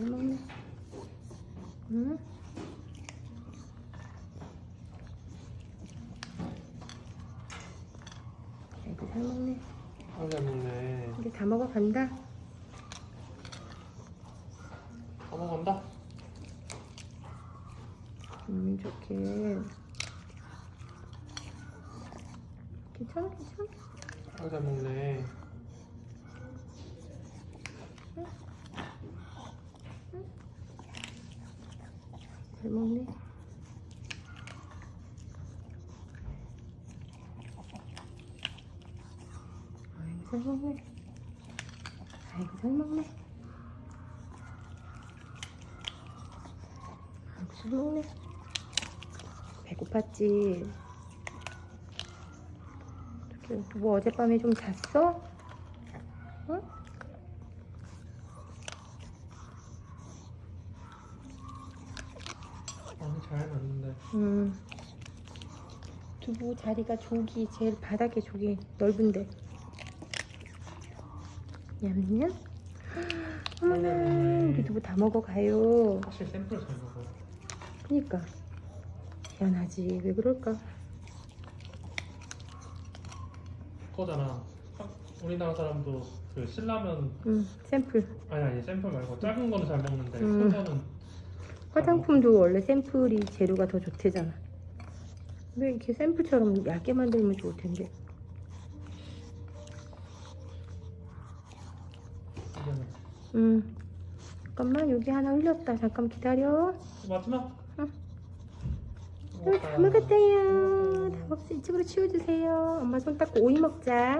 잘 먹네. 응? 아이고 잘 먹네. 아잘 먹네. 이제 다 먹어간다. 다 먹었다. 음 좋게. 괜찮아 괜찮아. 아잘 먹네. 잘 먹네. 아이고 잘 먹네. 아이고 잘 먹네. 아이고 잘 먹네. 배고팠지. 뭐 어젯밤에 좀 잤어? 응? 아니 잘 났는데. 음. 두부 자리가 저기 제일 바닥에 저기 넓은데. 냠냠. 어머나 먹네. 우리 두부 다 먹어가요. 사실 샘플 잘 먹어. 그니까 희한하지 왜 그럴까? 그거잖아. 한- 우리나라 사람도 그 신라면 음 샘플. 아니 아니 샘플 말고 작은 거는 잘 먹는데 음. 큰 거는 화장품도 원래 샘플이 재료가 더 좋대잖아. 왜 이렇게 샘플처럼 얇게 만들면 좋을 텐데. 음. 잠깐만 여기 하나 흘렸다. 잠깐 기다려. 마지막. 응. 다 먹었대요. 다 먹었어. 이쪽으로 치워주세요. 엄마 손 닦고 오이 먹자.